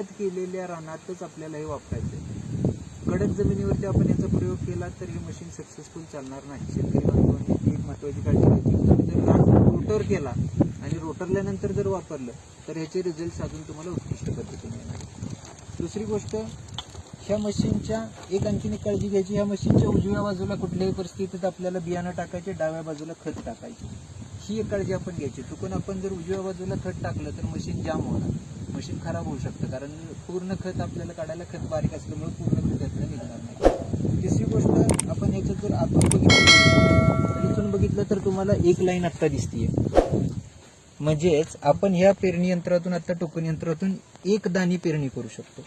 खत केलेल्या रानातच आपल्याला हे वापरायचं आहे. कडक जमिनीवरती आपण याचा प्रयोग केला तर हे मशीन सक्सेसफुल चालणार नाही. शेतकरी बांधवांनी एक महत्वाची काळजी घ्यायची तुम्ही जर रान रोटर केला आणि रोटरल्यानंतर जर वापरलं तर ह्याचे रिझल्ट अजून तुम्हाला उत्कृष्ट पद्धतीने येणार दुसरी गोष्ट ह्या मशीनच्या एक आणखीन एक काळजी घ्यायची. ह्या मशीनच्या उजव्या बाजूला कुठल्याही परिस्थितीत आपल्याला बियाणं टाकायचे डाव्या बाजूला खत टाकायचे. ही एक काळजी आपण घ्यायची. चुकून आपण जर उजव्या बाजूला खत टाकलं तर मशीन जाम होणार. मशीन खराब होऊ शकतं कारण पूर्ण खत आपल्याला काढायला खत बारीक असल्यामुळे पूर्ण खत त्यातलं निघणार नाही. तिसरी गोष्ट आपण ह्याच्यात जर आतून बघितलं इथून बघितलं तर तुम्हाला एक लाईन आत्ता दिसतीये. म्हणजेच आपण ह्या पेरणी यंत्रातून आता टोकन यंत्रातून एक दाणी पेरणी करू शकतो.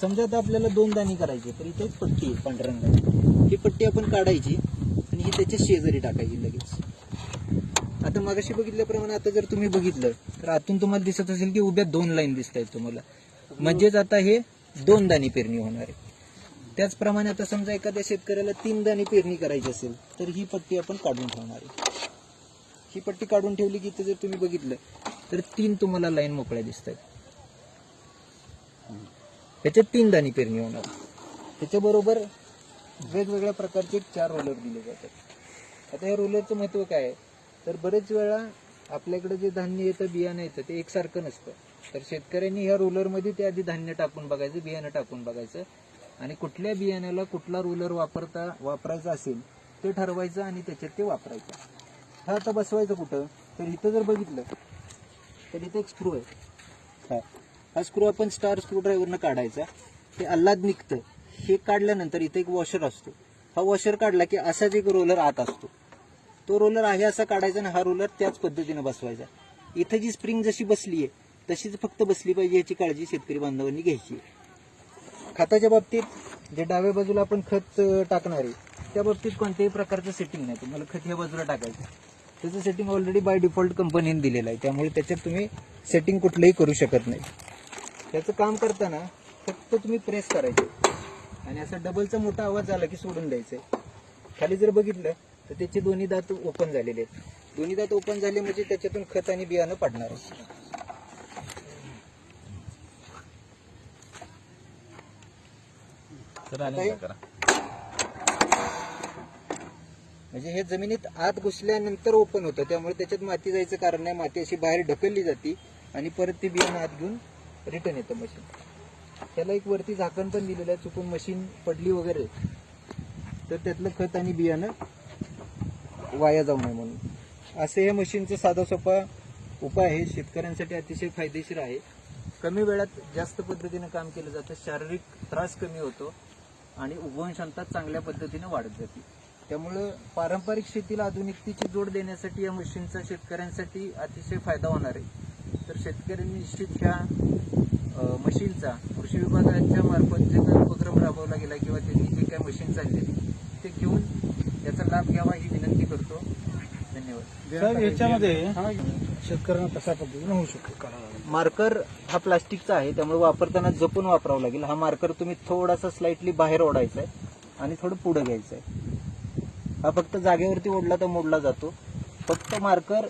समजा आता आपल्याला दोन दाणी करायची तर इथे एक पट्टी आहे पांढऱ्या रंगाची ही पट्टी आपण काढायची आणि ही त्याच्या शेजारी टाकायची लगेच. आता मागाशी बघितल्याप्रमाणे आता जर तुम्ही बघितलं तर आतून तुम्हाला दिसत असेल की उभ्या दोन लाईन दिसत आहेत तुम्हाला. म्हणजेच आता हे दोन दाणी पेरणी होणार आहे. त्याचप्रमाणे आता समजा एखाद्या शेतकऱ्याला तीन दाणी पेरणी करायची असेल तर ही पट्टी आपण काढून ठेवणार आहे. ही पट्टी काढून ठेवली की इथे जर तुम्ही बघितलं तर तीन तुम्हाला लाईन मोकळ्या दिसत आहेत त्याच्यात तीन दाणी पेरणी होणार त्याच्याबरोबर वेगवेगळ्या प्रकारचे चार रोलर दिले जातात. आता या रोलरचं महत्त्व काय आहे? तर बरेच वेळा आपल्याकडे जे धान्य येतं बियाणं येतं ते एकसारखं नसतं. तर शेतकऱ्यांनी ह्या रोलरमध्ये ते आधी धान्य टाकून बघायचं बियाणं टाकून बघायचं. आणि कुठल्या बियाण्याला कुठला रोलर वापरता वापरायचा असेल ते ठरवायचं आणि त्याच्यात ते वापरायचं. हा आता बसवायचं कुठं? तर इथं जर बघितलं तर इथे एक स्क्रू आहे. हा. हा स्क्रू आपण स्टार स्क्रू ड्रायव्हरनं काढायचा. ते अल्लाद निघतं. हे काढल्यानंतर इथे एक वॉशर असतो. हा वॉशर काढला की असाच एक रोलर आत असतो. तो रोलर आहे असा काढायचा आणि हा रोलर त्याच पद्धतीने बसवायचा. इथं जी स्प्रिंग जशी बसली आहे तशीच फक्त बसली पाहिजे याची काळजी शेतकरी बांधवांनी घ्यायची आहे. खताच्या बाबतीत जे डाव्या बाजूला आपण खत टाकणार आहे त्या बाबतीत कोणत्याही प्रकारचं सेटिंग नाही. तुम्हाला खत ह्या बाजूला टाकायचं त्याचं सेटिंग ऑलरेडी बाय डिफॉल्ट कंपनीने दिलेलं आहे. त्यामुळे त्याच्यात तुम्ही सेटिंग कुठलंही करू शकत नाही. त्याचं काम करताना फक्त तुम्ही प्रेस करायचे. आणि असा डबलचा मोठा आवाज झाला की सोडून द्यायचंय खाली जर बघितलं तर त्याचे दोन्ही दात ओपन झालेले आहेत. दोन्ही दात ओपन झाले म्हणजे त्याच्यातून खत आणि बियाणं पडणार म्हणजे हे जमिनीत आत घुसल्यानंतर ओपन होतं. त्यामुळे त्याच्यात माती जायचं कारण नाही. माती अशी बाहेर ढकलली जाते आणि परत ती बियाणं आत घेऊन रिटर्न येतं मशीन त्याला एक वरती झाकण पण दिलेलं आहे. चुकून मशीन पडली वगैरे. तर त्यातलं खत आणि बियाणं वाया जाऊ नये म्हणून. असे हे मशीनचा साधा सोपा उपाय आहे. शेतकऱ्यांसाठी अतिशय फायदेशीर आहे. कमी वेळात जास्त पद्धतीनं काम केलं जातं. शारीरिक त्रास कमी होतो आणि उगवण क्षमता चांगल्या पद्धतीने वाढत जाते. त्यामुळं पारंपरिक शेतीला आधुनिकतेची जोड देण्यासाठी या मशीनचा शेतकऱ्यांसाठी अतिशय फायदा होणार आहे. तर शेतकऱ्यांनी निश्चित ह्या मशीनचा कृषी विभागाच्या मार्फत जे काही उपक्रम राबवला गेला किंवा त्यांनी जे काही मशीन चालले ते घेऊन त्याचा लाभ घ्यावा ही विनंती करतो. धन्यवाद. याच्यामध्ये शेतकऱ्यांना कशा पद्धतीने होऊ शकतो? मार्कर हा प्लास्टिकचा आहे त्यामुळे वापरताना जपून वापरावा लागेल. हा मार्कर तुम्ही थोडासा स्लाइटली बाहेर ओढायचा आहे आणि थोडं पुढे घ्यायचं आहे. हा फक्त जागेवरती ओढला तर मोडला जातो. फक्त मार्कर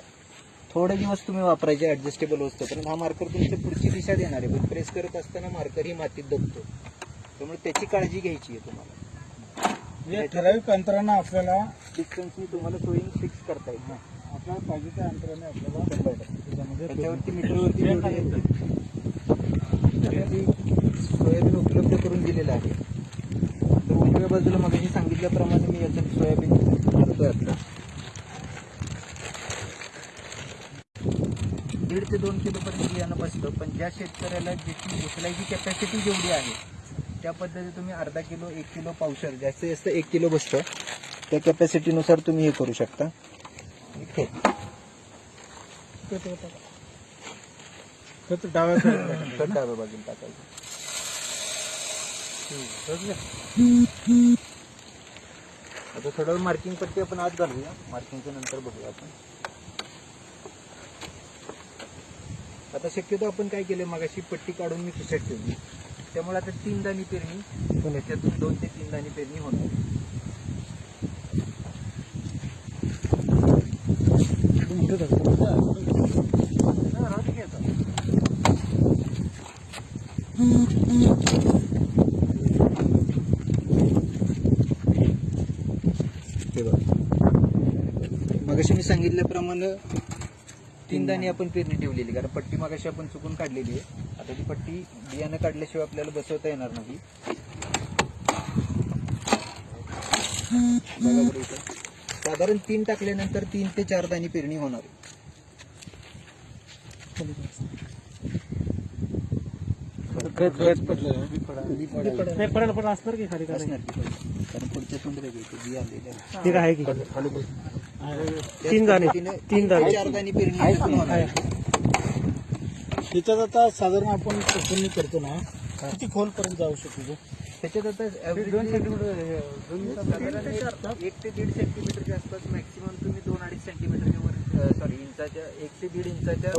थोडे दिवस तुम्ही वापरायचे ऍडजस्टेबल असतोपर्यंत हा मार्कर तुमची पुढची दिशा देणार आहे. पण प्रेस करत असताना मार्कर ही मातीत दबतो त्यामुळे त्याची काळजी घ्यायची आहे तुम्हाला. म्हणजे ठराविक अंतरानं आपल्याला डिस्टन्सनी तुम्हाला सोयीने फिक्स करता येईल. आपल्याला पाहिजे त्या अंतराने आपल्याला त्याच्यामध्ये त्याच्यावरती मीटरवरती सोयाबीन उपलब्ध करून दिलेलं आहे. तर उजव्या बाजूला मग सांगितल्याप्रमाणे मी याच्यात सोयाबीन करतोय आपलं. दीड ते दोन किलोपर्यंत बियाणं बसतं पण ज्या शेतकऱ्याला ज्याची उचलायची कॅपॅसिटी जेवढी आहे त्या पद्धतीने तुम्ही अर्धा किलो एक किलो पावशर जास्तीत जास्त एक किलो बसतं त्या कॅपॅसिटीनुसार तुम्ही हे करू शकता. इथे. खत डाव्या डाव्या बाजूला टाकायचं. आता थोडं मार्किंग पट्टी आपण आत घालूया. मार्किंगच्या नंतर बघूया आपण. आता शक्यतो आपण काय केलं मगाशी पट्टी काढून मी खिशात ठेवली त्यामुळे आता तीन दाणी पेरणी त्याच्यातून दोन ते तीन दाणी पेरणी होणार आता. मगाशी मी सांगितल्याप्रमाणे तीन दाणी आपण पेरणी ठेवलेली कारण पट्टी मगाशी आपण चुकून काढलेली आहे. आता ती पट्टी बियाणं काढल्याशिवाय आपल्याला बसवता येणार नाही. साधारण तीन टाकल्यानंतर तीन ते चार दाणी पेरणी होणार आहे. तीन दाणे. तीन दाणे. चार दाणी पेरणी. त्याच्यात आता साधारण आपण पसंती करतो ना किती खोल पर्यंत जाऊ शकतो त्याच्यात आता average साधारण एक- एक ते दीड सेंटीमीटरच्या आसपास मॅक्सिमम तुम्ही दोन अडीच सेंटीमीटरच्या वर सॉरी इंचाच्या एक ते दीड इंचाच्या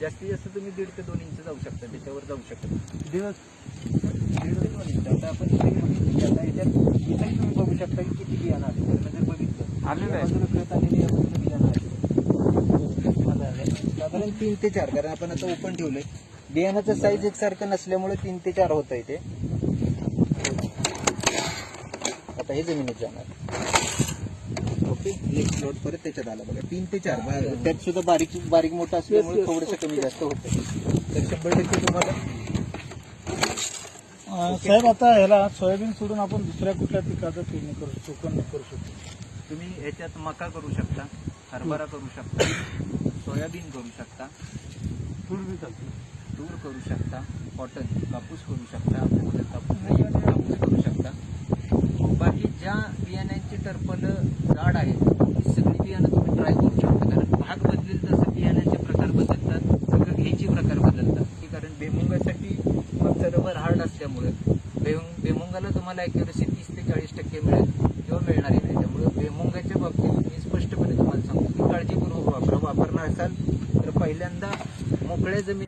जास्तीत जास्त तुम्ही दीड ते दोन इंच जाऊ शकता त्याच्यावर जाऊ शकता. दीड ते दोन इंच. आता आपण इथे तुम्ही बघू शकता की किती बियाणं आले आलेलं आहे. साधारण तीन ते चार कारण आपण आता ओपन ठेवलंय. बियाणाचं साईज एकसारखं नसल्यामुळे तीन ते चार होत आहे ते. आता हे जमिनीत जाणार. ओके नेक्स्ट प्लॉट परत त्याच्यात आला बघा. तीन ते चार बा- त्यात सुद्धा बारीक बारीक मोठं असल्यामुळे थोडंसं कमी जास्त होतं तर शंभर टक्के तुम्हाला साहेब आता ह्याला सोयाबीन सोडून आपण दुसऱ्या कुठल्या पिकाचं पेरणी करू शकतो करू शकतो? तुम्ही ह्याच्यात मका करू शकता हरभरा करू शकता सोयाबीन करू शकता तूर बी तूर करू शकता कॉटन कापूस करू शकता आपल्याकडे कापूस नाही कापूस करू शकता. बाकी ज्या बियाण्यांची टर्पल जाड आहेत ती सगळी बियाणं तुम्ही ट्राय करू शकता. कारण भाग बदलेल तसं बियाण्याचे प्रकार बदलतात सगळं घ्यायचे प्रकार बदलतात. की कारण बेमुंगासाठी मागचं रबर हार्ड असल्यामुळे बेमुंग बेमुंगाला तुम्हाला ॲक्युरेसी तीस ते चाळीस टक्के मिळेल किंवा मिळणारी नाही. त्यामुळे बेमुंगाच्या बाबतीत मी स्पष्टपणे तुम्हाला सांगतो की काळजीपूर्वक वापरा. वापरणार असाल तर पहिल्यांदा मोकळ्या जमीन